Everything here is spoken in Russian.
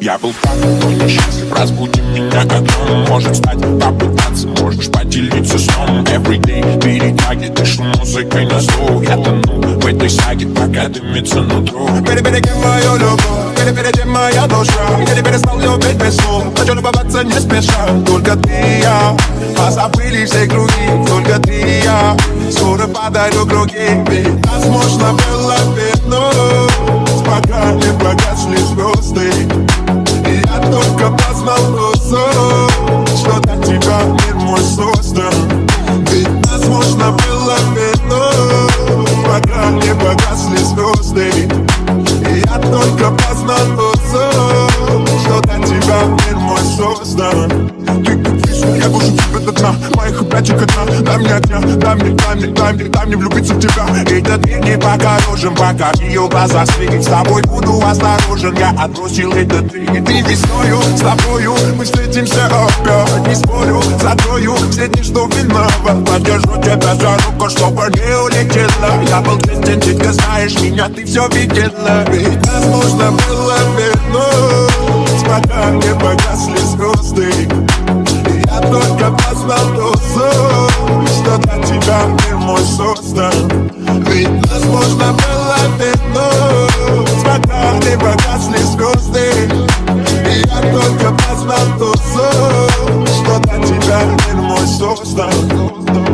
Я был так, но несчастлив Разбуди меня огнем Может стать, попытаться. Можешь поделиться сном Every day перетяги Дышу музыкой на слух Я тону в этой саге Пока дымится нутро. Перебереги мою любовь? Перебереги моя душа? Я не перестал любить без слов. Хочу любоваться не спеша. Только ты и я. Позабыли все круги. Только ты и я. Скоро подарю круги. Ведь нас можно было вернуть создан Ведь нас можно было вернуть Пока не погасли звезды. И я только познал вкусу Что для тебя мир мой создан. Ты как вишня, я бужу тебя до дна. Моих опячек одна Дай мне огня, дай мне, дай мне, дай мне, дай мне влюбиться в тебя. Этот мир не покорожен, пока в ее глазах свет С тобой буду осторожен, я отбросил этот ты. И ты весною, с тобою мы встретимся. Спорю, дни, что виноват. Подержу тебя за руку, чтобы не улетела. Я был честен, ты знаешь меня, ты все видела. Ведь нас нужно было вернуть. Пока не погасли звезды. И я только познал дозу Что для тебя мир мой создан. Ведь нас можно было вернуть. Пока не погасли звезды. И я только познал дозу oh.